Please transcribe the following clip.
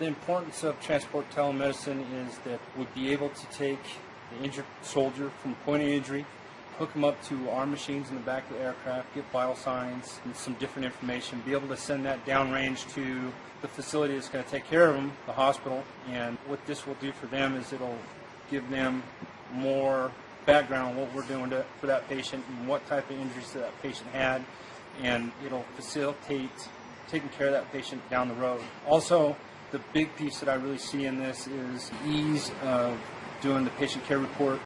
The importance of transport telemedicine is that we'd be able to take the injured soldier from point of injury, hook them up to our machines in the back of the aircraft, get vital signs and some different information, be able to send that downrange to the facility that's going to take care of them, the hospital. And what this will do for them is it'll give them more background on what we're doing to, for that patient and what type of injuries that, that patient had, and it'll facilitate taking care of that patient down the road. Also, the big piece that I really see in this is ease of doing the patient care report